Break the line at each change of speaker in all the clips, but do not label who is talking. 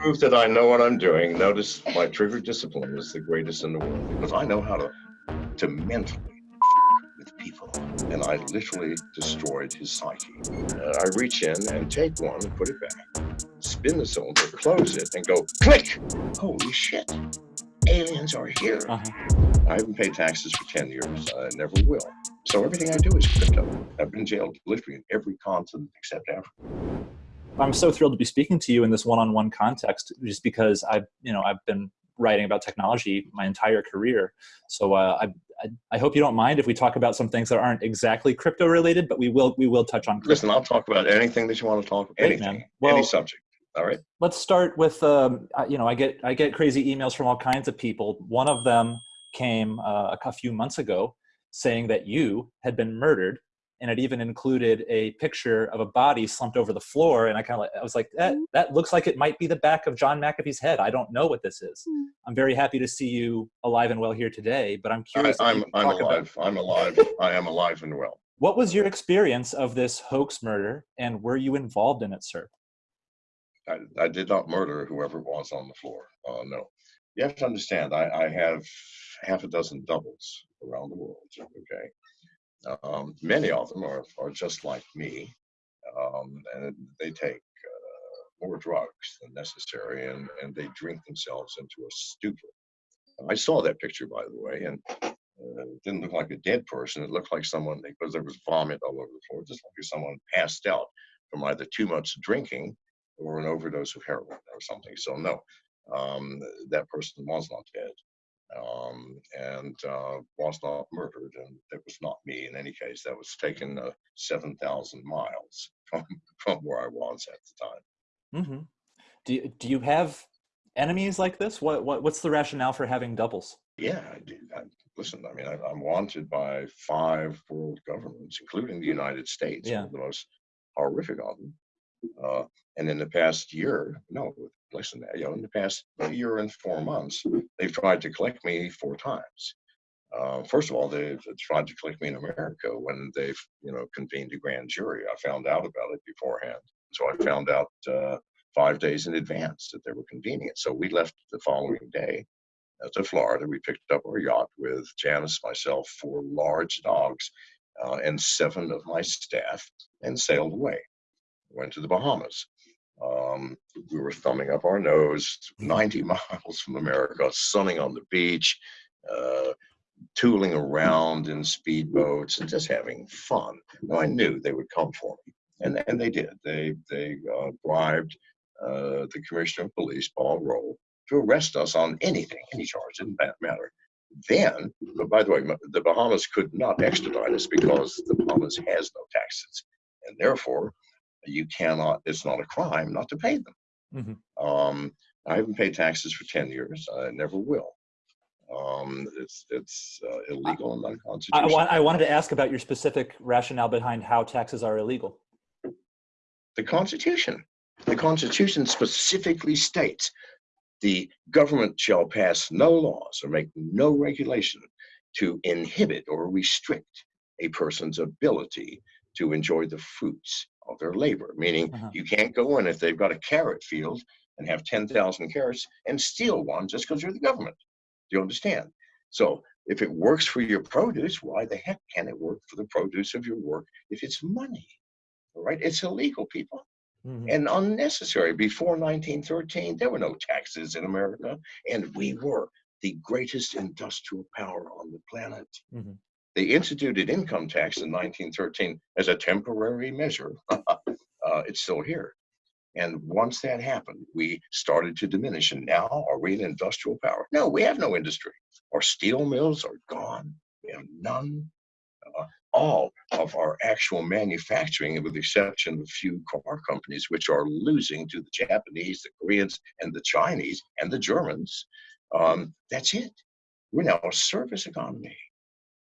prove that I know what I'm doing. Notice my trigger discipline is the greatest in the world because I know how to, to mentally with people. And I literally destroyed his psyche. Uh, I reach in and take one and put it back, spin the cylinder, close it, and go click. Holy shit. Aliens are here. Uh -huh. I haven't paid taxes for 10 years. I never will. So everything I do is crypto. I've been jailed literally in every continent except Africa.
I'm so thrilled to be speaking to you in this one-on-one context, just because I've, you know, I've been writing about technology my entire career. So uh, I, I, I, hope you don't mind if we talk about some things that aren't exactly crypto related, but we will we will touch on. Crypto.
Listen, I'll talk about anything that you want to talk about. Great, anything, well, any subject. All right.
Let's start with um, you know I get I get crazy emails from all kinds of people. One of them came uh, a few months ago saying that you had been murdered and it even included a picture of a body slumped over the floor. And I kind of, I was like, that mm-hmm. that looks like it might be the back of John McAfee's head. I don't know what this is. Mm. I'm very happy to see you alive and well here today. But I'm curious.
I, am I'm, I'm alive. About, I'm alive. I am alive and well.
What was your experience of this hoax murder, and were you involved in it, sir?
I, I did not murder whoever was on the floor. Uh, no, you have to understand. I, I have half a dozen doubles around the world. Okay, um, many of them are, are just like me, um, and they take uh, more drugs than necessary, and, and they drink themselves into a stupor. I saw that picture, by the way, and uh, it didn't look like a dead person. It looked like someone, because there was vomit all over the floor, just like someone passed out from either too much drinking or an overdose of heroin or something. So no, um, that person was not dead um, and uh, was not murdered. And it was not me in any case. That was taken uh, 7,000 miles from, from where I was at the time.
Mm-hmm. Do, you, do you have enemies like this? What, what What's the rationale for having doubles?
Yeah, I do. I, listen, I mean, I, am wanted by five world governments, including the United States, yeah. the most horrific of them. Uh, and in the past year, no, listen, you know, in the past year and four months, they've tried to collect me four times. Uh, first of all, they've tried to collect me in America when they've, you know, convened a grand jury. I found out about it beforehand. So I found out uh, five days in advance that they were convening it. So we left the following day uh, to Florida. We picked up our yacht with Janice, myself, four large dogs, uh, and seven of my staff, and sailed away. Went to the Bahamas. Um, we were thumbing up our nose 90 miles from America, sunning on the beach, uh, tooling around in speedboats and just having fun. Now I knew they would come for me, and and they did. They they uh, bribed uh, the commissioner of police, Paul Rolle, to arrest us on anything, any charge. Didn't matter. Then, by the way, the Bahamas could not extradite us because the Bahamas has no taxes, and therefore you cannot, it's not a crime not to pay them. Mm-hmm. Um, I haven't paid taxes for 10 years. I never will. Um, it's it's uh, illegal and unconstitutional.
I, I wanted to ask about your specific rationale behind how taxes are illegal.
The Constitution. The Constitution specifically states the government shall pass no laws or make no regulation to inhibit or restrict a person's ability to enjoy the fruits of their labor, meaning uh-huh. you can't go in if they've got a carrot field and have 10,000 carrots and steal one just because you're the government. Do you understand? So if it works for your produce, why the heck can it work for the produce of your work if it's money? All right? It's illegal, people. Mm-hmm. And unnecessary. Before 1913, there were no taxes in America, and we were the greatest industrial power on the planet. Mm-hmm. They instituted income tax in 1913 as a temporary measure. uh, it's still here. And once that happened, we started to diminish. And now, are we an industrial power? No, we have no industry. Our steel mills are gone. We have none. Uh, all of our actual manufacturing, with the exception of a few car companies, which are losing to the Japanese, the Koreans, and the Chinese, and the Germans, um, that's it. We're now a service economy.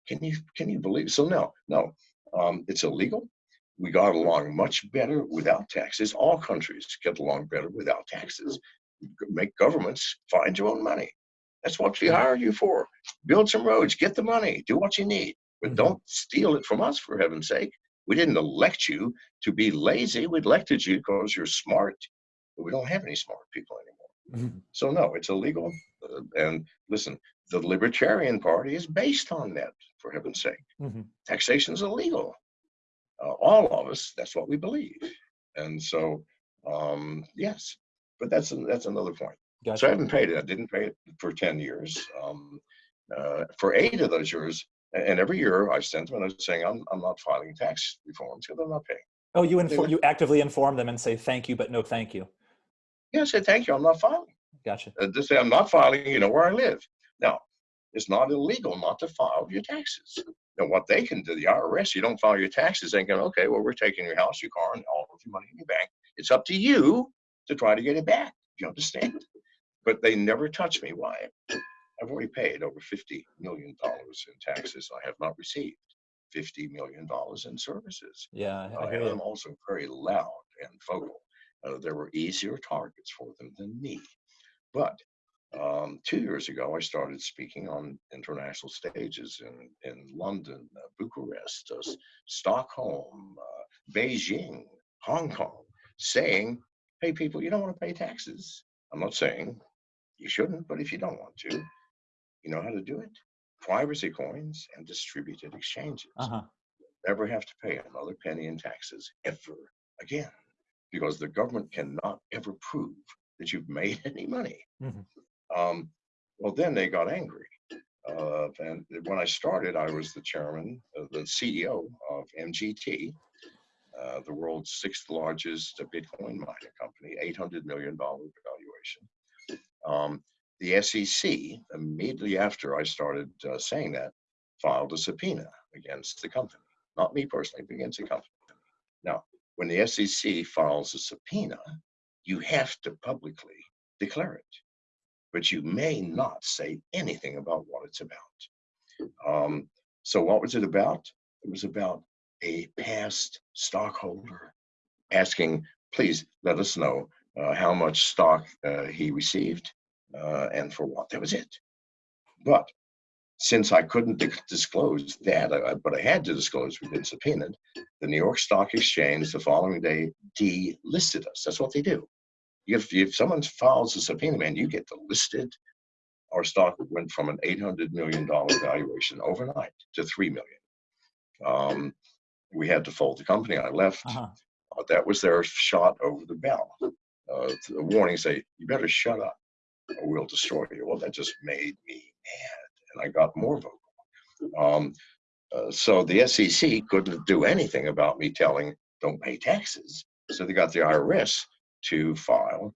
Can you can you believe? So no, no, um, it's illegal. We got along much better without taxes. All countries get along better without taxes. Make governments find your own money. That's what we hired you for. Build some roads, get the money, do what you need, but mm-hmm. don't steal it from us for heaven's sake. We didn't elect you to be lazy. We elected you because you're smart. But we don't have any smart people anymore.
Mhm.
So no, it's illegal. Uh, and listen, the Libertarian Party is based on that, for heaven's sake.
Mhm.
Taxation is illegal. Uh, all of us, that's what we believe. And so, um, yes, but that's that's another point. So I haven't paid it. I didn't pay it for 10 years. Um, uh, for eight of those years, and every year I sent them a note saying I'm, I'm not filing tax reforms because I'm not paying.
Oh, you
They
inform, you actively inform them and say thank you, but no thank you.
Yeah, I said, thank you, I'm not filing.
Gotcha.
Uh, just say I'm not filing, you know where I live. Now, it's not illegal not to file your taxes. Now, what they can do, the IRS, you don't file your taxes, they can, okay, well, we're taking your house, your car, and all of your money in your bank. It's up to you to try to get it back. Do you understand? But they never touch me. Why? I've already paid over $50 million in taxes. I have not received $50 million in services.
Yeah, I- I hear
and I'm
you.
also very loud and vocal. Uh, there were easier targets for them than me. But um, two years ago, I started speaking on international stages in, in London, uh, Bucharest, uh, Stockholm, uh, Beijing, Hong Kong, saying, hey, people, you don't want to pay taxes. I'm not saying you shouldn't, but if you don't want to, you know how to do it? Privacy coins and distributed exchanges
Uh-huh.
never have to pay another penny in taxes ever again because the government cannot ever prove that you've made any money.
Mhm.
Um, well, then they got angry. Uh, and when I started, I was the chairman, uh, the CEO of MGT, uh, the world's sixth largest Bitcoin mining company, $800 million valuation. Um, the SEC, immediately after I started uh, saying that, filed a subpoena against the company. Not me personally, but against the company. Now, when the SEC files a subpoena, you have to publicly declare it, but you may not say anything about what it's about. Um, so, what was it about? It was about a past stockholder asking, please let us know uh, how much stock uh, he received uh, and for what. That was it. But since I couldn't disclose that, I, I- but I had to disclose we've been subpoenaed, the New York Stock Exchange the following day delisted us. That's what they do. If, if someone files a subpoena, man, you get delisted. Our stock went from an $800 million valuation overnight to 3 million. Um, we had to fold the company. I left.
Uh-huh.
Uh, that was their shot over the bell. Uh, a warning say, you better shut up or we'll destroy you. Well, that just made me mad. And I got more vocal. Um, uh, so the SEC couldn't do anything about me telling, don't pay taxes. So they got the IRS to file,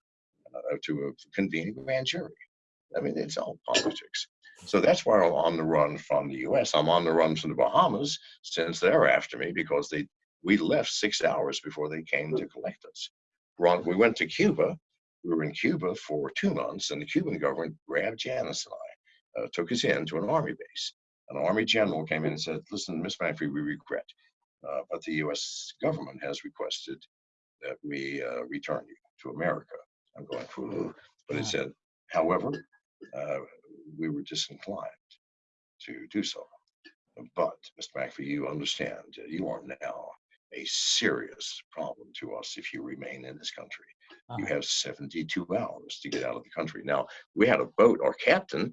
uh, to uh, convene a grand jury. I mean, it's all politics. So that's why I'm on the run from the US. I'm on the run from the Bahamas since they're after me because they we left six hours before they came to collect us. We went to Cuba. We were in Cuba for two months, and the Cuban government grabbed Janice and I, uh, took us in to an army base. An army general came in and said, "Listen, Miss Manfrey, we regret, uh, but the U.S. government has requested that we uh, return you to America." I'm going, "Whew," but it said, however, uh, we were disinclined to do so. But, Mr. McAfee, you understand, you are now a serious problem to us if you remain in this country. You
Uh-huh.
have 72 hours to get out of the country. Now, we had a boat, our captain,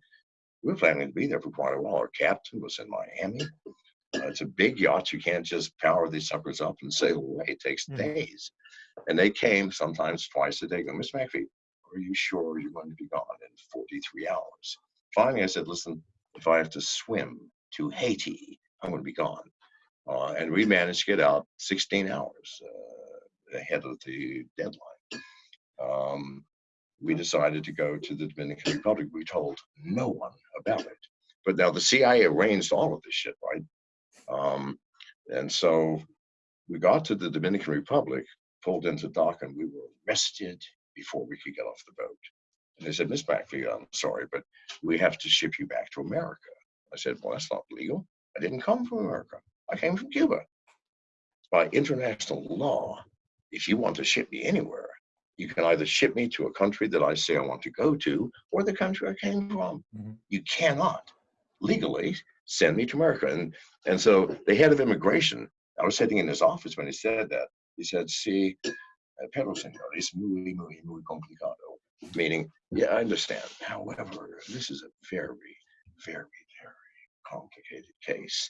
we were planning to be there for quite a while. Our captain was in Miami. Uh, it's a big yacht. You can't just power these suckers up and sail away. It takes
Mhm.
days. And they came sometimes twice a day. Go, Miss McAfee, are you sure you're going to be gone in 43 hours? Finally, I said, listen, if I have to swim to Haiti, I'm going to be gone. Uh, and we managed to get out 16 hours uh, ahead of the deadline. Um, we decided to go to the Dominican Republic. We told no one about it. But now the CIA arranged all of this shit, right? Um, and so we got to the Dominican Republic, pulled into dock, and we were arrested before we could get off the boat. And they said, Miss McAfee, I'm sorry, but we have to ship you back to America. I said, Well, that's not legal. I didn't come from America. I came from Cuba. By international law, if you want to ship me anywhere, you can either ship me to a country that I say I want to go to or the country I came from.
Mhm.
You cannot legally send me to America. And, and so the head of immigration, I was sitting in his office when he said that. He said, Sí, eh, pero señor, es muy, muy, muy complicado. Meaning, yeah, I understand. However, this is a very, very, very complicated case.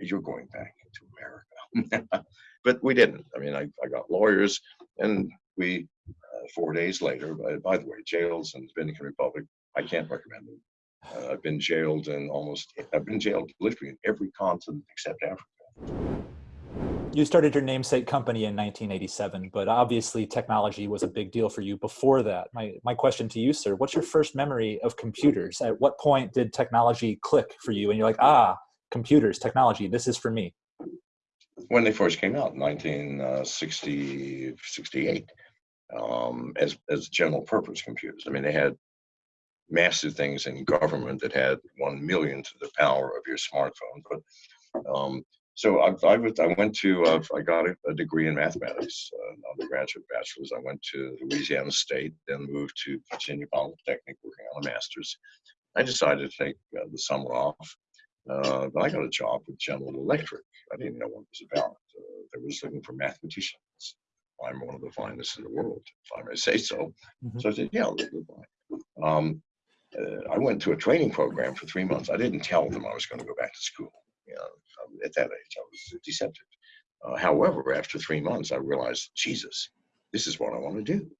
You're going back into America. but we didn't. I mean, I, I got lawyers and we, uh, four days later, by, by the way, jails in the Dominican Republic, I can't recommend them. Uh, I've been jailed in almost, I've been jailed literally in every continent except Africa.
You started your namesake company in 1987, but obviously technology was a big deal for you before that. My, my question to you, sir, what's your first memory of computers? At what point did technology click for you and you're like, ah, computers, technology, this is for me?
When they first came out, 1960, 68, um, as, as general purpose computers. I mean, they had massive things in government that had 1 million to the power of your smartphone. But um, so I, I, was, I went to, uh, I got a, a, degree in mathematics, uh, undergraduate bachelor's. I went to Louisiana State, then moved to Virginia Polytechnic working on a master's. I decided to take uh, the summer off. Uh, but I got a job with General Electric. I didn't know what it was about. Uh, they was looking for mathematicians. I'm one of the finest in the world, if I may say so. Mm -hmm. So I said, yeah, um, uh, I went to a training program for three months. I didn't tell them I was going to go back to school. You know, at that age, I was deceptive. Uh, however, after three months, I realized, Jesus, this is what I want to do.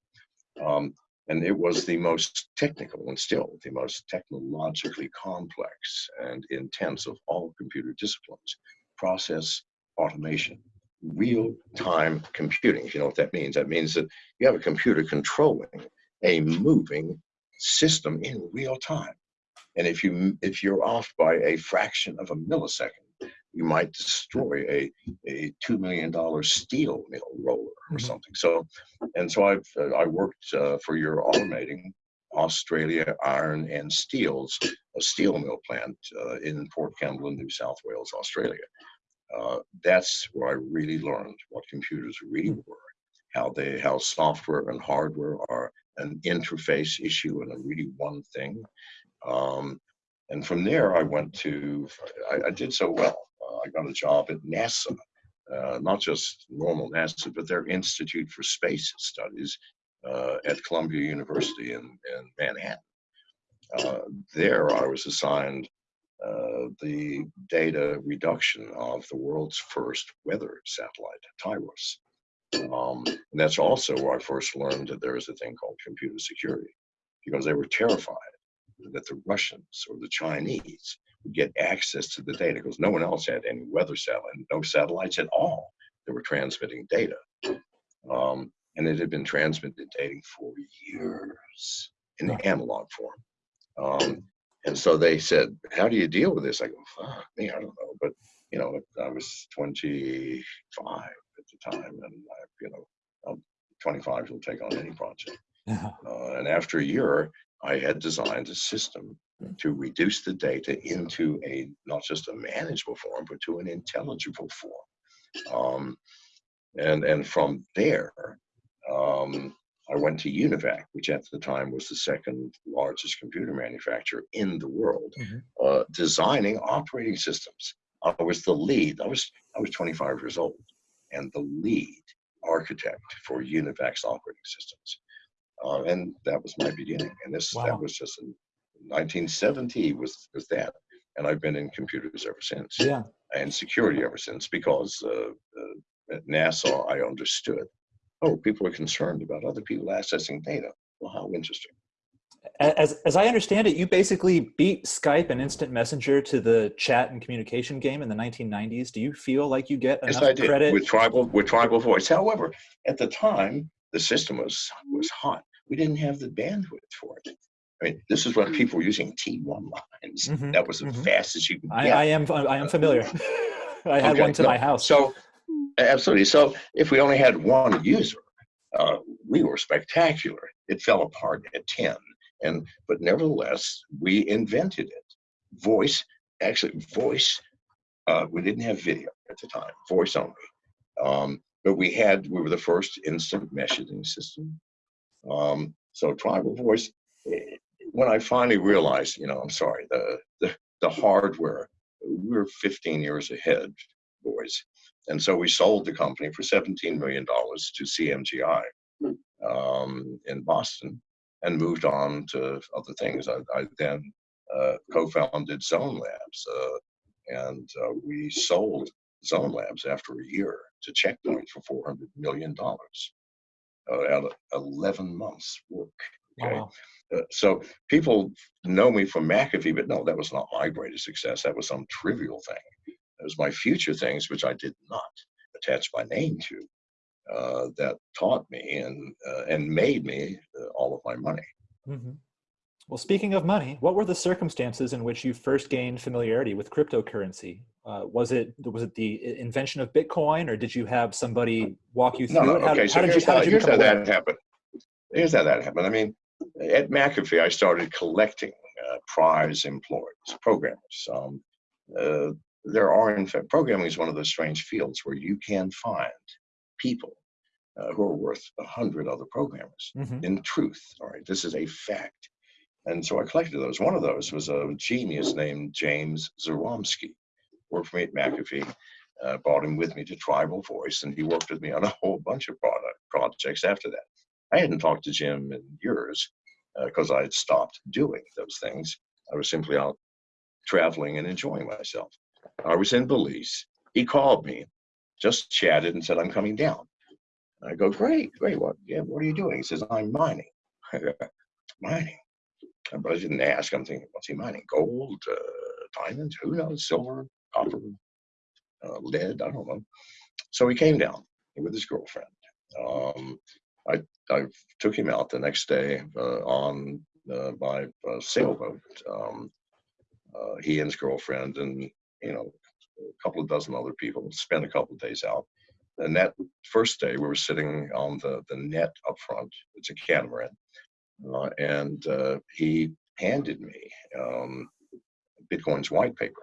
Um, and it was the most technical and still the most technologically complex and intense of all computer disciplines. Process automation, real-time computing. If you know what that means, that means that you have a computer controlling a moving system in real time. And if you if you're off by a fraction of a millisecond, you might destroy a, a $2 million steel mill roller or mm-hmm. something. So, and so I've, uh, I worked uh, for your automating Australia Iron and Steels, a steel mill plant uh, in Port Kembla, New South Wales, Australia. Uh, that's where I really learned what computers really mm. were, how they, how software and hardware are an interface issue and a really one thing. Um, and from there, I went to, I, I did so well I got a job at NASA, uh, not just normal NASA, but their Institute for Space Studies uh, at Columbia University in, in Manhattan. Uh, there, I was assigned uh, the data reduction of the world's first weather satellite, TIROS. Um, and that's also where I first learned that there is a thing called computer security, because they were terrified that the Russians or the Chinese would get access to the data because no one else had any weather satellite, no satellites at all that were transmitting data. Um, and it had been transmitted dating for years in analog form. Um, and so they said, how do you deal with this? I go, fuck me, I don't know. But, you know, I was 25 at the time and I, you know, I'm 25 will take on any project. Uh, and after a year, I had designed a system to reduce the data into a not just a manageable form, but to an intelligible form. Um, and and from there, um, I went to UNIVAC, which at the time was the second largest computer manufacturer in the world, mm -hmm. uh, designing operating systems. I was the lead. I was I was 25 years old, and the lead architect for UNIVAC's operating systems. Uh, and that was my beginning. And this wow. that was just an 1970 was was that, and I've been in computers ever since.
Yeah,
and security ever since because uh, uh, at NASA I understood. Oh, people are concerned about other people accessing data. Well, how interesting.
As, as I understand it, you basically beat Skype and Instant Messenger to the chat and communication game in the 1990s. Do you feel like you get enough
yes, I did.
credit?
With tribal, with tribal voice. However, at the time, the system was, was hot. We didn't have the bandwidth for it. I mean, this is when mm. people were using T1 lines. Mm -hmm, that was as mm -hmm. fast as you could
I, I, am I am familiar. I had okay, one to no, my house.
So absolutely. So if we only had one user, uh, we were spectacular. It fell apart at 10. And but nevertheless, we invented it. Voice, actually voice, uh, we didn't have video at the time, voice only. Um, but we had, we were the first instant messaging system. Um, so tribal voice, when I finally realized, you know, I'm sorry, the, the, the hardware, we were 15 years ahead, boys. And so we sold the company for $17 million to CMGI um, in Boston. and moved on to other things. I, I then uh, co-founded Zone Labs, uh, and uh, we sold Zone Labs after a year to Checkpoint for four hundred million dollars out of eleven months' work. Okay,
Wow.
uh, so people know me from McAfee, but no, that was not my greatest success. That was some trivial thing. It was my future things, which I did not attach my name to, uh, that taught me and uh, and made me uh, all of my money.
hmm Well, speaking of money, what were the circumstances in which you first gained familiarity with cryptocurrency? Uh, was it was it the invention of Bitcoin, or did you have somebody walk you through
No, no.
it? How,
Okay,
how
so
did
here's
you, how did you
here's how that happened. Here's how that happened. I mean, at McAfee, I started collecting uh, prize employees, programmers. Um, uh, there are, in fact, programming is one of those strange fields where you can find people uh, who are worth a hundred other programmers.
Mhm.
In truth, all right, this is a fact. And so I collected those. One of those was a genius named James Zaromsky, worked for me at McAfee. Uh, brought him with me to Tribal Voice, and he worked with me on a whole bunch of product projects after that. I hadn't talked to Jim in years because I had stopped doing those things. I was simply out traveling and enjoying myself. I was in Belize. He called me, just chatted, and said, "I'm coming down." I go, "Great, great. What? Yeah, what are you doing?" He says, "I'm mining." Mining. But I didn't ask. I'm thinking, what's he mining? Gold, uh, diamonds? Who knows? Silver, copper, uh, lead? I don't know. So he came down with his girlfriend. Um, I I took him out the next day uh, on uh, my uh, sailboat. Um, uh, he and his girlfriend and you know a couple of dozen other people spent a couple of days out. And that first day, we were sitting on the the net up front. It's a catamaran, uh, and uh, he handed me um, Bitcoin's white paper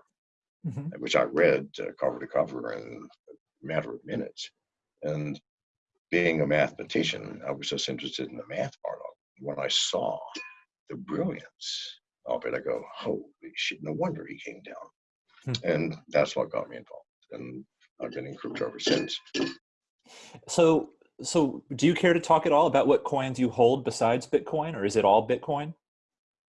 Mhm.
which I read uh, cover to cover in a matter of minutes. And being a mathematician, I was just interested in the math part of it. When I saw the brilliance of it, I go, holy shit, no wonder he came down.
Hmm.
And that's what got me involved. And I've been in crypto ever since.
So, so do you care to talk at all about what coins you hold besides Bitcoin, or is it all Bitcoin?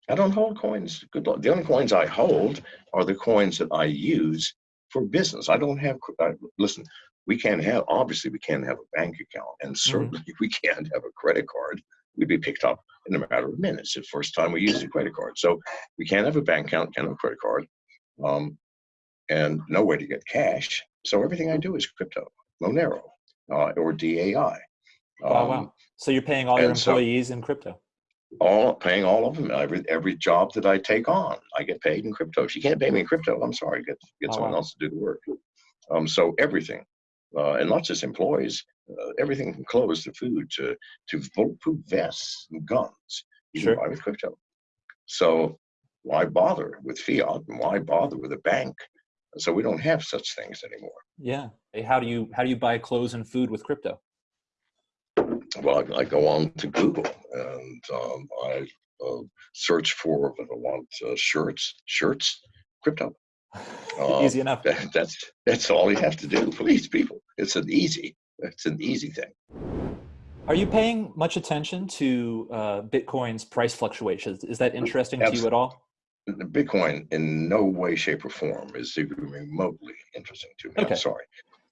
I don't hold coins. Good luck. The only coins I hold are the coins that I use for business. I don't have, I, listen, we can't have, obviously, we can't have a bank account, and certainly we can't have a credit card. We'd be picked up in a matter of minutes the first time we use a credit card. So we can't have a bank account, can't have a credit card, um, and no way to get cash. So everything I do is crypto, Monero, uh, or DAI. Um,
wow. So you're paying all your
and so-
employees in crypto.
all paying all of them every every job that I take on I get paid in crypto if you can't pay me in crypto I'm sorry get get
Oh,
someone
wow.
else to do the work um so everything uh, and not just employees uh, everything from clothes to food to to bulletproof vests and guns you
Sure.
can buy with crypto so why bother with fiat and why bother with a bank so we don't have such things anymore
Yeah. Hey, How do you how do you buy clothes and food with crypto?
well I, I go on to Google and um, I uh, search for if I want uh, shirts shirts crypto
Easy enough.
That, that's that's all you have to do. Please, people. It's an easy. It's an easy thing.
Are you paying much attention to uh, Bitcoin's price fluctuations? Is that interesting to you at all?
The Bitcoin, in no way, shape, or form, is even remotely interesting to me.
Okay.
I'm sorry.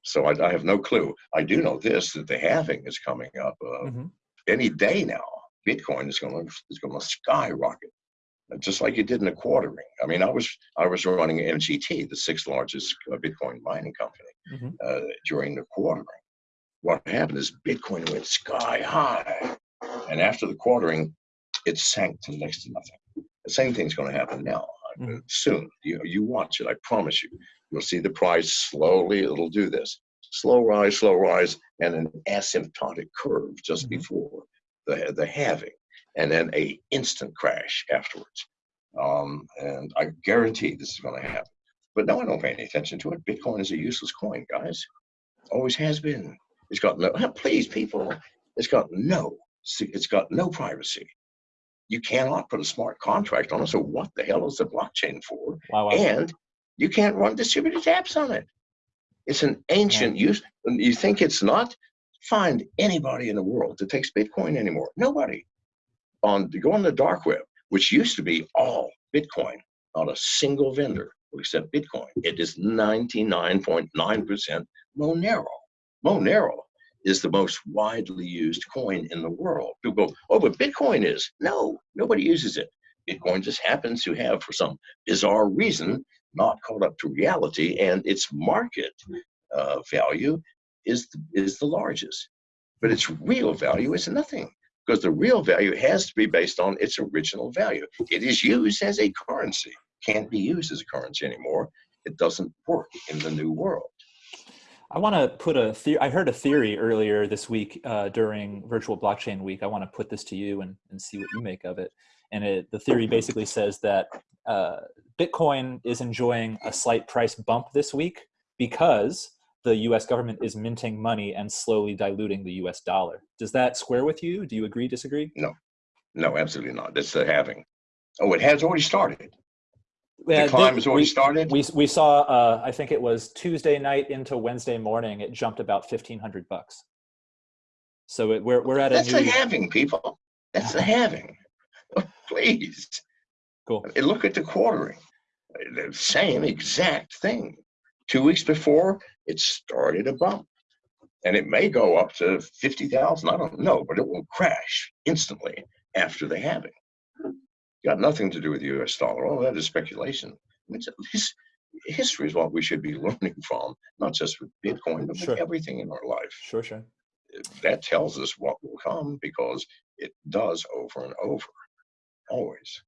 So I, I have no clue. I do know this: that the halving is coming up uh,
Mhm.
any day now. Bitcoin is going to is going to skyrocket, uh, just like it did in the quartering. I mean, I was I was running MGT, the sixth largest uh, Bitcoin mining company.
Mhm.
uh, during the quartering. What happened is Bitcoin went sky high, and after the quartering, it sank to next to nothing. The same thing's going to happen now
Mhm.
soon. You you watch it. I promise you. You'll see the price slowly. It'll do this slow rise, slow rise, and an asymptotic curve just
Mhm.
before the the halving, and then a instant crash afterwards. Um, and I guarantee this is going to happen. But no, I don't pay any attention to it. Bitcoin is a useless coin, guys. Always has been. It's got no. Please, people. It's got no. It's got no privacy. You cannot put a smart contract on it. So what the hell is the blockchain for?
Wow, wow.
And you can't run distributed apps on it. It's an ancient use. and You think it's not? Find anybody in the world that takes Bitcoin anymore. Nobody. on go on the dark web, which used to be all Bitcoin, not a single vendor will accept Bitcoin. It is 99.9% Monero. Monero is the most widely used coin in the world. People go, oh, but Bitcoin is. No, nobody uses it. Bitcoin just happens to have, for some bizarre reason, not caught up to reality, and its market uh, value is the, is the largest. But its real value is nothing because the real value has to be based on its original value. It is used as a currency, can't be used as a currency anymore. It doesn't work in the new world.
I want to put a theory. I heard a theory earlier this week uh, during Virtual Blockchain Week. I want to put this to you and, and see what you make of it. And it, the theory basically says that uh, Bitcoin is enjoying a slight price bump this week because the US government is minting money and slowly diluting the US dollar. Does that square with you? Do you agree, disagree?
No, no, absolutely not. That's the halving. Oh, it has already started. The
Yeah,
climb has already
we-
started.
We, we saw, uh, I think it was Tuesday night into Wednesday morning, it jumped about 1500 bucks. So it, we're, we're at a
That's the
new,
halving, people. That's the halving. Oh, Please.
cool.
Look at the quartering. The same exact thing. Two weeks before, it started a bump. And it may go up to 50,000. I don't know, but it will crash instantly after the halving. Got nothing to do with the US dollar. All that is speculation. It's, least history is what we should be learning from, not just with Bitcoin, but
Sure.
with everything in our life.
Sure, sure.
That tells us what will come because it does over and over, always.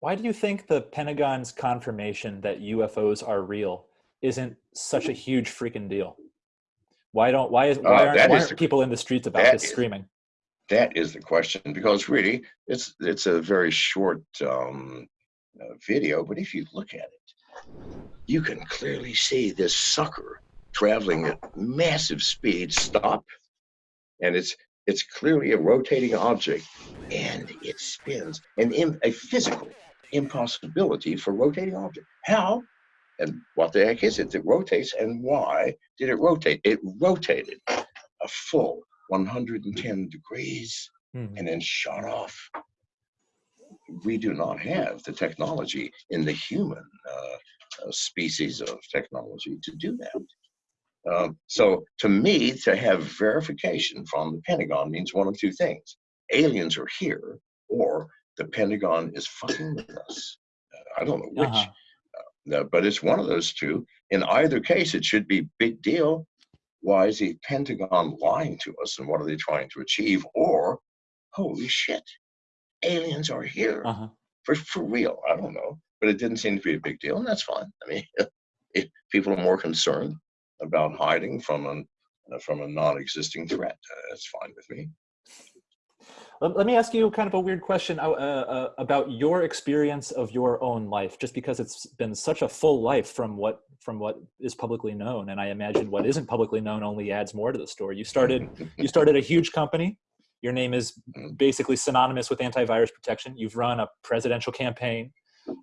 Why do you think the Pentagon's confirmation that UFOs are real isn't such a huge freaking deal? Why don't why is why
Uh,
aren't,
that
why aren't
the-
people in the streets about this
is-
screaming?
That is the question because really it's it's a very short um, uh, video, but if you look at it, you can clearly see this sucker traveling at massive speed stop, and it's it's clearly a rotating object, and it spins, and im- a physical impossibility for rotating object. How and what the heck is it that rotates, and why did it rotate? It rotated a full 110 degrees
Hmm.
and then shot off. We do not have the technology in the human uh, uh, species of technology to do that. Um, so, to me, to have verification from the Pentagon means one of two things aliens are here, or the Pentagon is fucking with us. Uh, I don't know which,
Uh-huh.
uh, but it's one of those two. In either case, it should be big deal. Why is the Pentagon lying to us, and what are they trying to achieve? Or, holy shit, aliens are here
Uh-huh.
for for real. I don't know, but it didn't seem to be a big deal, and that's fine. I mean, if people are more concerned about hiding from an uh, from a non-existing threat, uh, that's fine with me.
Let, let me ask you kind of a weird question uh, uh, about your experience of your own life, just because it's been such a full life from what from what is publicly known, and I imagine what isn't publicly known only adds more to the story. You started you started a huge company. Your name is basically synonymous with antivirus protection. You've run a presidential campaign.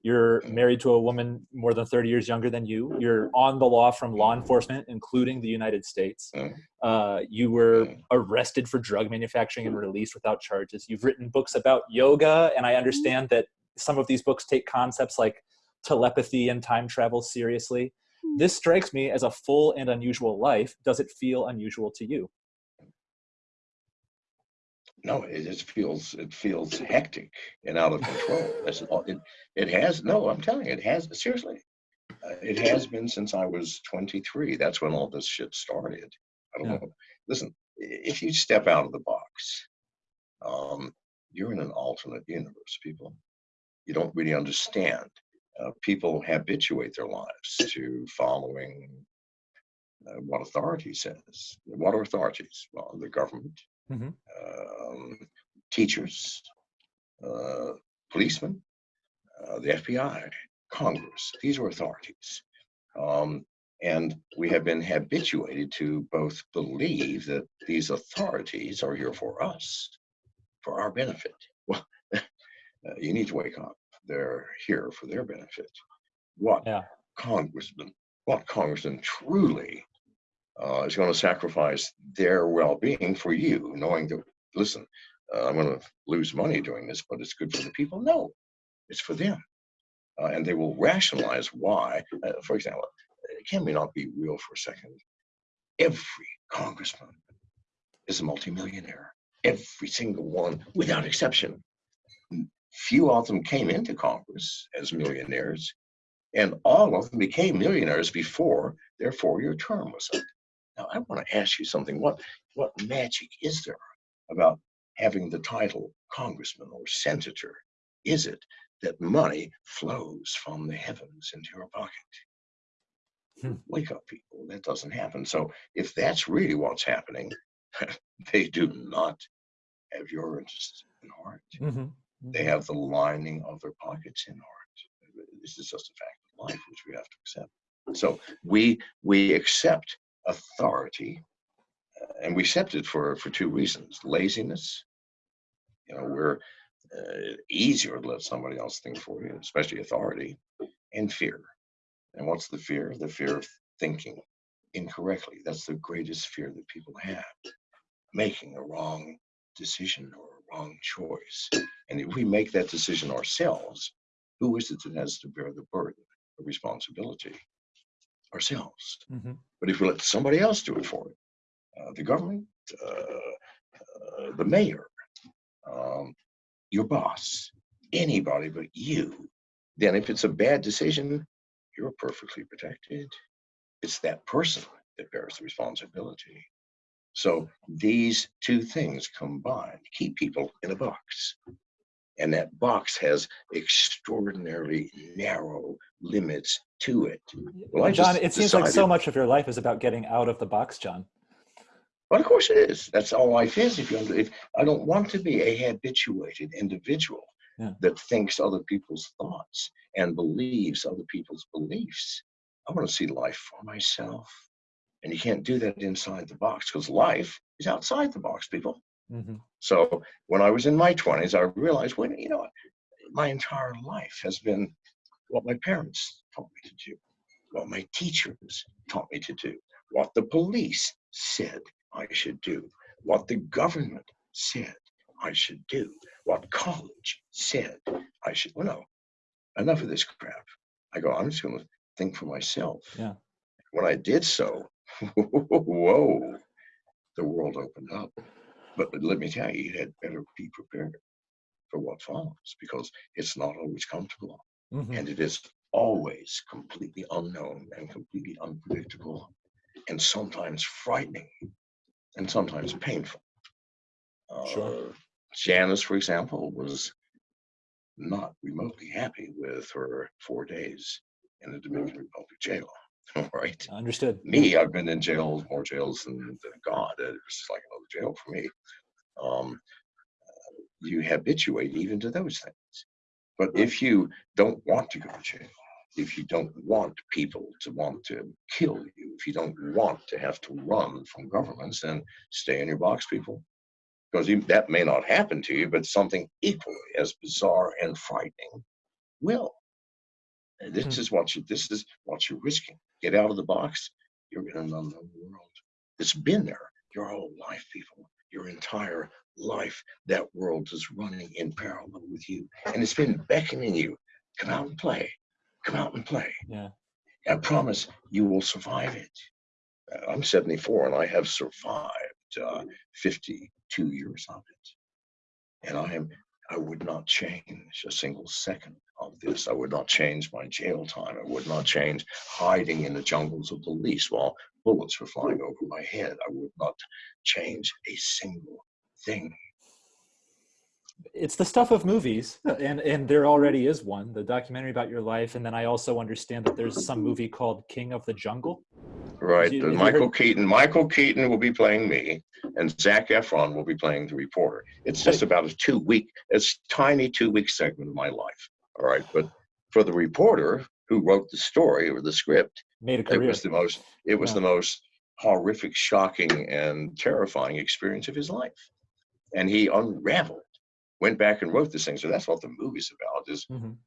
You're married to a woman more than 30 years younger than you. You're on the law from law enforcement, including the United States.
Mm.
Uh, you were
Mm.
arrested for drug manufacturing and released without charges. You've written books about yoga, and I understand that some of these books take concepts like telepathy and time travel seriously. This strikes me as a full and unusual life. Does it feel unusual to you?
No, it just feels it feels hectic and out of control. That's all. It it has no. I'm telling you, it has seriously. Uh, it has been since I was 23. That's when all this shit started. I don't
Yeah.
know. Listen, if you step out of the box, um, you're in an alternate universe, people. You don't really understand. Uh, people habituate their lives to following uh, what authority says. What are authorities? Well, the government,
Mhm.
um, teachers, uh, policemen, uh, the FBI, Congress. These are authorities. Um, and we have been habituated to both believe that these authorities are here for us, for our benefit. Well, uh, you need to wake up. They're here for their benefit. What
Yeah.
congressman, what congressman truly uh, is going to sacrifice their well-being for you, knowing that, listen, uh, I'm going to lose money doing this, but it's good for the people. No, it's for them. Uh, and they will rationalize why. Uh, for example, can we not be real for a second? Every congressman is a multimillionaire. Every single one, without exception. Few of them came into Congress as millionaires, and all of them became millionaires before their four-year term was up. Now, I want to ask you something. What what magic is there about having the title congressman or senator? Is it that money flows from the heavens into your pocket?
Hmm.
Wake up, people. That doesn't happen. So if that's really what's happening, they do not have your interest in heart.
Mhm.
They have the lining of their pockets in heart. This is just a fact of life which we have to accept. So we we accept authority, uh, and we accept it for for two reasons: laziness. You know, we're uh, easier to let somebody else think for you, especially authority, and fear. And what's the fear? The fear of thinking incorrectly. That's the greatest fear that people have, making a wrong decision or wrong choice. And if we make that decision ourselves, who is it that has to bear the burden of responsibility? Ourselves.
Mhm.
But if we let somebody else do it for it, uh, the government, uh, uh, the mayor, um, your boss, anybody but you, then if it's a bad decision, you're perfectly protected. It's that person that bears the responsibility. So these two things combined keep people in a box. And that box has extraordinarily narrow limits to it. Well,
John, it seems like so much of your life is about getting out of the box, John.
But of course it is. That's all life is. If you, if I don't want to be a habituated individual
Yeah.
that thinks other people's thoughts and believes other people's beliefs, I want to see life for myself. And you can't do that inside the box because life is outside the box, people.
Mhm.
So when I was in my 20s, I realized, well, you know, my entire life has been what my parents taught me to do, what my teachers taught me to do, what the police said I should do, what the government said I should do, what college said I should. Well, no, enough of this crap. I go, I'm just going to think for myself.
Yeah.
When I did so, whoa, the world opened up. But let me tell you, you had better be prepared for what follows because it's not always comfortable
Mhm.
and it is always completely unknown and completely unpredictable and sometimes frightening and sometimes painful.
Sure.
Uh, Janice, for example, was not remotely happy with her four days in the Dominican Republic jail. Right?
Understood.
me, I've been in jails, more jails than, than God. It was just like another jail for me. Um, you habituate even to those things. But if you don't want to go to jail, if you don't want people to want to kill you, if you don't want to have to run from governments, then stay in your box, people. Because you, that may not happen to you, but something equally as bizarre and frightening will. This
Hmm.
is what you this is what you're risking. Get out of the box, you're in an unknown world. It's been there your whole life, people. Your entire life, that world is running in parallel with you. And it's been beckoning you. Come out and play. Come out and play.
Yeah.
I promise you will survive it. Uh, I'm 74 and I have survived uh, 52 years of it. And I am I would not change a single second of this. I would not change my jail time. I would not change hiding in the jungles of Belize while bullets were flying over my head. I would not change a single thing.
It's the stuff of movies, and and there already is one, the documentary about your life, and then I also understand that there's some movie called King of the Jungle.
Right.
you-
the Michael Keaton. Michael Keaton will be playing me, and Zac Efron will be playing the reporter. It's just about a two week, it's tiny two week segment of my life. All right. But for the reporter who wrote the story or the script,
Made a
it was the most it was
Yeah.
the most horrific, shocking, and terrifying experience of his life. And he unraveled, went back and wrote this thing. So that's what the movie's about is
Mhm.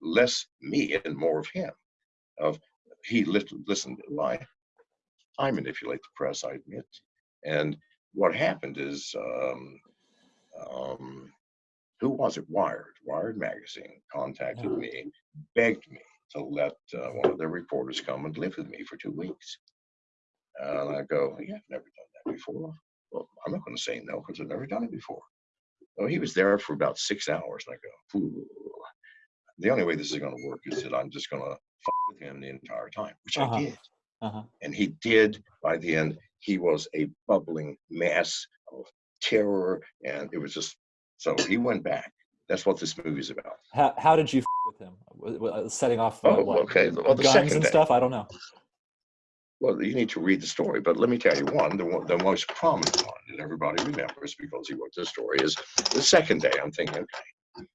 less me and more of him. Of he lit- listened. Why? I manipulate the press, I admit. And what happened is um, um, who was it? Wired, Wired magazine contacted
Yeah.
me, begged me to let uh, one of their reporters come and live with me for two weeks. And I go, yeah, I've never done that before. Well, I'm not going to say no because I've never done it before. Well, he was there for about six hours, and I go, Ooh. the only way this is going to work is that I'm just going to fuck with him the entire time, which
Uh-huh.
I did.
Uh-huh.
And he did. By the end, he was a bubbling mass of terror, and it was just so he went back. That's what this movie's about.
How, how did you f- with him? W- Setting off uh,
Oh,
what,
okay. Well, the
guns and
day.
stuff? I don't know.
Well, you need to read the story, but let me tell you one, the, one, the most prominent one that everybody remembers because he wrote the story is the second day. I'm thinking, okay,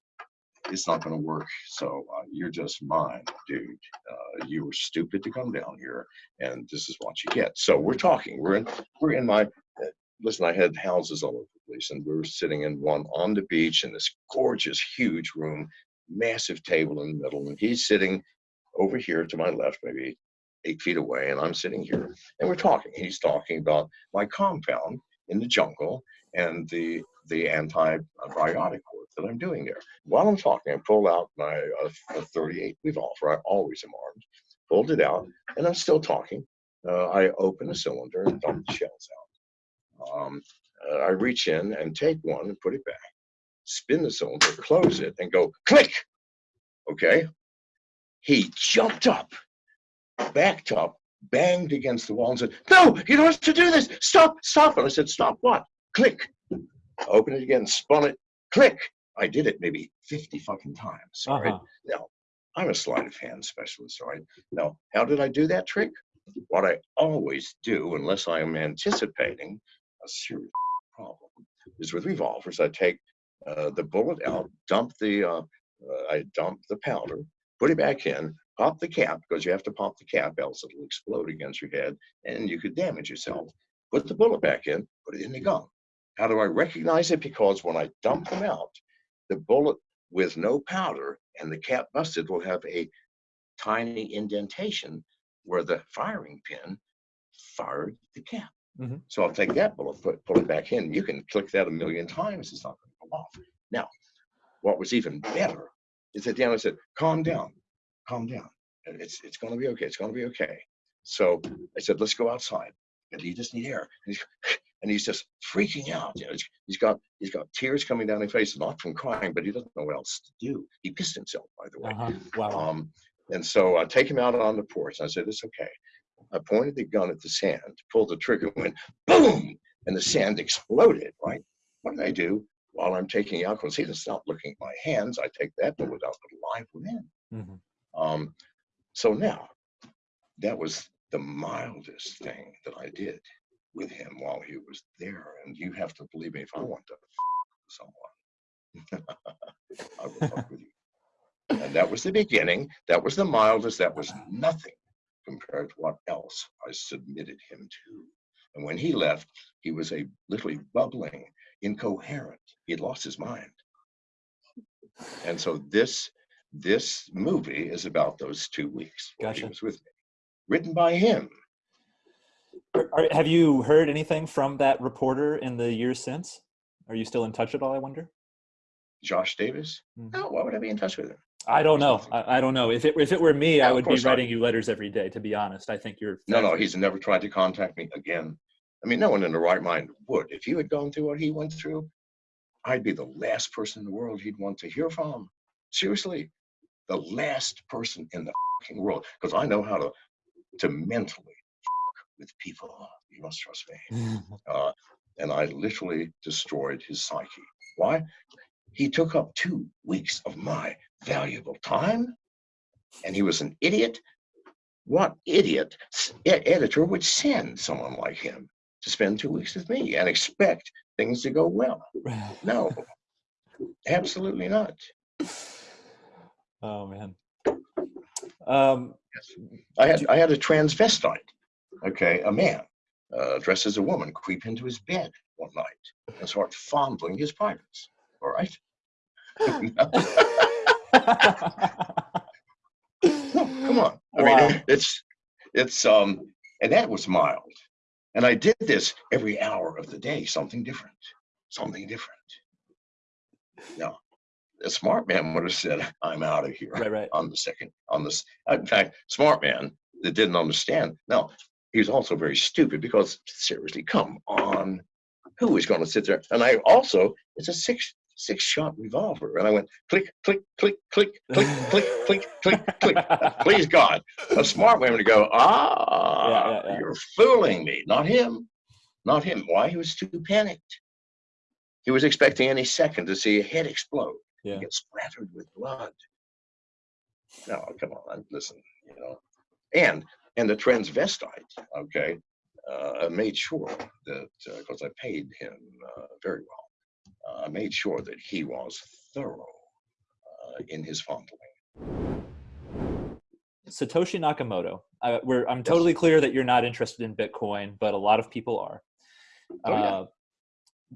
it's not going to work. So uh, you're just mine, dude. Uh, you were stupid to come down here, and this is what you get. So we're talking. We're in. We're in my. Listen, I had houses all over the place, and we were sitting in one on the beach in this gorgeous, huge room, massive table in the middle, and he's sitting over here to my left, maybe eight feet away, and I'm sitting here, and we're talking. He's talking about my compound in the jungle and the the antibiotic work that I'm doing there. While I'm talking, I pull out my uh, 38 revolver. I always am armed. Pulled it out, and I'm still talking. Uh, I open the cylinder and dump the shells out. Um, uh, I reach in and take one and put it back. Spin the cylinder, close it, and go click. Okay. He jumped up backed up, banged against the wall, and said, No, you don't have to do this. Stop, stop. And I said, Stop what? Click. I opened it again, spun it, click. I did it maybe 50 fucking times.
Uh-huh.
Now, I'm a sleight of hand specialist, all right? Now, how did I do that trick? What I always do, unless I am anticipating a serious problem, is with revolvers, I take uh, the bullet out, dump the, uh, uh, I dump the powder, put it back in, pop the cap because you have to pop the cap, else it'll explode against your head and you could damage yourself. Put the bullet back in, put it in the gun. How do I recognize it? Because when I dump them out, the bullet with no powder and the cap busted will have a tiny indentation where the firing pin fired the cap.
Mhm.
So I'll take that bullet, put, pull it back in. You can click that a million times, it's not going to go off. Now, what was even better is that the end said, calm down, calm down. It's, it's going to be okay. It's going to be okay. So I said, let's go outside. And he just need air. And he's, and he's just freaking out. You know, he's- got he's got tears coming down his face, not from crying, but he doesn't know what else to do. He pissed himself, by the way.
Uh-huh. Wow.
Um, and so I take him out on the porch. And I said, it's okay. I pointed the gun at the sand, pulled the trigger, went boom, and the sand exploded, right? What did I do while I'm taking? Because he doesn't stop looking at my hands. I take that but without the live within.
Mhm.
Um, so now, that was the mildest thing that I did with him while he was there. And you have to believe me, if I want to f- someone, I will fuck with you. And that was the beginning. That was the mildest. That was nothing compared to what else I submitted him to. And when he left, he was a literally bubbling, incoherent. He had lost his mind. And so this this movie is about those two weeks. where He was with me. Written by him.
Are- have you heard anything from that reporter in the years since? Are you still in touch at all? I wonder.
Josh Davis.
Mhm.
No, why would I be in touch with him?
I don't know. I, I don't know. If it if it were me,
Yeah,
I would be
not.
writing you letters every day. To be honest, I think you're.
No, no, he's never tried to contact me again. I mean, no one in the right mind would. If you had gone through what he went through, I'd be the last person in the world he'd want to hear from. Seriously, the last person in the fucking world, because I know how to to mentally with people. You must trust me. Uh, and I literally destroyed his psyche. Why? He took up two weeks of my valuable time, and he was an idiot. What idiot editor would send someone like him to spend two weeks with me and expect things to go well? No, absolutely not.
oh man. Um,
I had I had a transvestite, okay, a man uh, dressed as a woman, creep into his bed one night and start fondling his privates. All right. Come on. I
Wow.
mean, it's it's um, and that was mild. And I did this every hour of the day, something different, something different. Now a smart man would have said, I'm out of here.
Right, right.
on the second, on this. In fact, smart man that didn't understand. Now, he was also very stupid because seriously, come on, who is going to sit there? And I also, it's a six six shot revolver, and I went click click click click click click click click click. Please God, a smart woman would go, ah,
Yeah, yeah, yeah.
you're fooling me, not him, not him. Why? He was too panicked. He was expecting any second to see a head explode
Yeah.
get splattered with blood. No, come on, listen, you know, and and the transvestite, okay, uh, made sure that because I paid him uh, very well, uh, made sure that he was thorough uh, in his fondling.
Satoshi Nakamoto. Uh, we're, I'm totally clear that you're not interested in Bitcoin, but a lot of people are.
Oh, yeah.
Uh,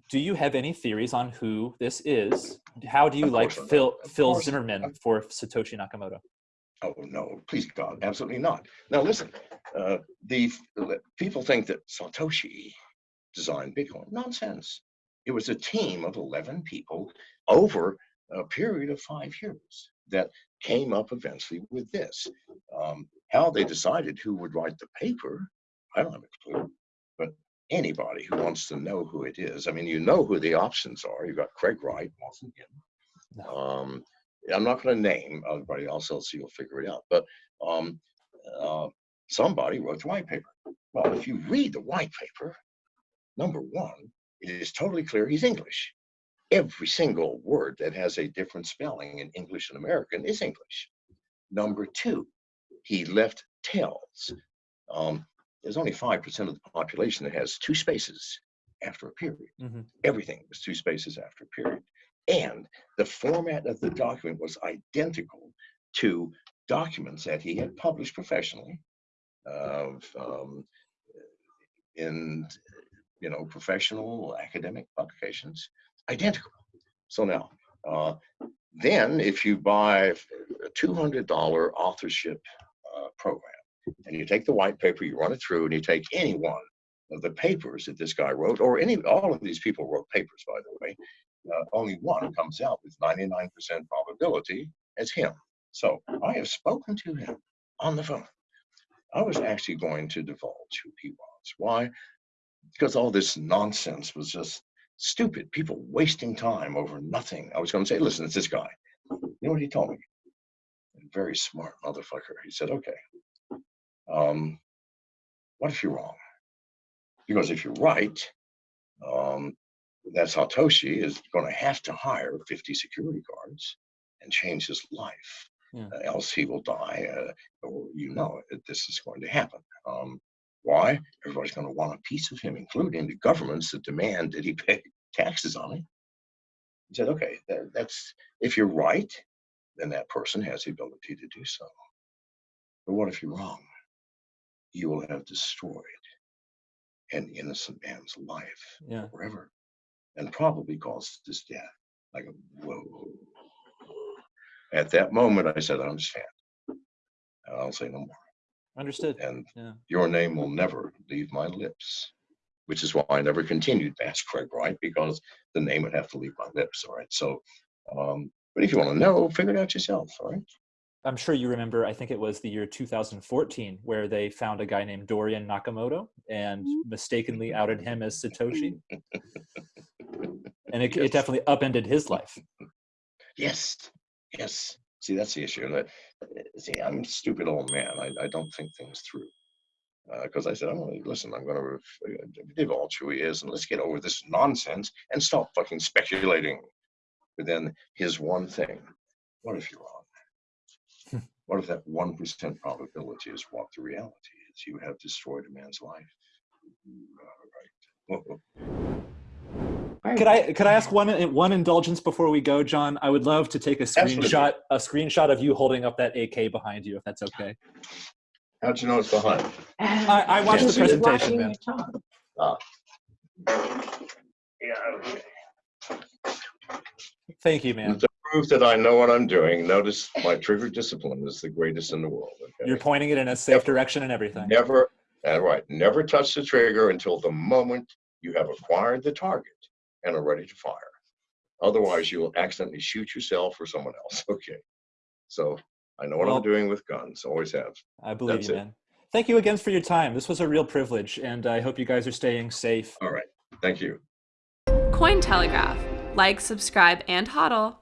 do you have any theories on who this is? How do you
Of
like Phil Phil. Zimmermann for Satoshi Nakamoto?
Oh no, please God, absolutely not. Now listen, uh, the people think that Satoshi designed Bitcoin. Nonsense. It was a team of 11 people over a period of five years that came up eventually with this. Um, how they decided who would write the paper, I don't have a clue. But anybody who wants to know who it is, I mean, you know who the options are. You've got Craig Wright, wasn't him. Um, I'm not going to name everybody else, so you'll figure it out. But um, uh, somebody wrote the white paper. Well, if you read the white paper, number one, it is totally clear he's English. Every single word that has a different spelling in English and American is English. Number two, he left tells. Um, there's only 5% of the population that has two spaces after a period.
Mhm.
Everything was two spaces after a period. And the format of the document was identical to documents that he had published professionally of um, in you know professional academic publications identical so now uh, then if you buy a $200 authorship uh, program and you take the white paper you run it through and you take any one of the papers that this guy wrote or any all of these people wrote papers by the way uh, only one comes out with 99% probability as him so i have spoken to him on the phone I was actually going to divulge who he was. Why? Because all this nonsense was just stupid. People wasting time over nothing. I was going to say, listen, it's this guy. You know what he told me? A very smart motherfucker. He said, okay, um, what if you're wrong? Because if you're right, um, that Satoshi is going to have to hire 50 security guards and change his life.
Yeah.
Uh, else he will die. Uh, or you know it, this is going to happen. Um, why? Everybody's going to want a piece of him, including the governments that demand that he pay taxes on it. He said, okay, that, that's if you're right, then that person has the ability to do so. But what if you're wrong? You will have destroyed an innocent man's life
Yeah.
forever and probably caused his death. Like, whoa. At that moment, I said, I understand. And I'll say no more.
Understood.
And
Yeah.
your name will never leave my lips, which is why I never continued to ask Craig Wright because the name would have to leave my lips. All right. So, um, but if you want to know, figure it out yourself. All right.
I'm sure you remember, I think it was the year 2014, where they found a guy named Dorian Nakamoto and mistakenly outed him as Satoshi. And it, it definitely upended his life.
Yes. Yes. See, that's the issue. That, uh, see, I'm a stupid old man. I, I don't think things through. Uh, because I said, I'm going to listen, I'm going to uh, divulge who he is and let's get over this nonsense and stop fucking speculating. But then here's one thing what if you're wrong? what if that 1% probability is what the reality is? You have destroyed a man's life. Mm, all right.
Could I could I ask one one indulgence before we go, John? I would love to take a screenshot a screenshot of you holding up that AK behind you, if that's okay.
How'd you know it's behind?
I, I watched the presentation, man.
Yeah, okay.
Thank you, man.
To prove that I know what I'm doing, notice my trigger discipline is the greatest in the world. Okay?
You're pointing it in a safe direction and everything.
never, uh, right, never touch the trigger until the moment you have acquired the target and are ready to fire. Otherwise, you will accidentally shoot yourself or someone else. Okay. So I know what
Well-
I'm doing with guns. Always have.
I believe
That's
you,
it.
man. Thank you again for your time. This was a real privilege, and I hope you guys are staying safe.
All right. Thank you.
Cointelegraph. Like, subscribe, and hodl.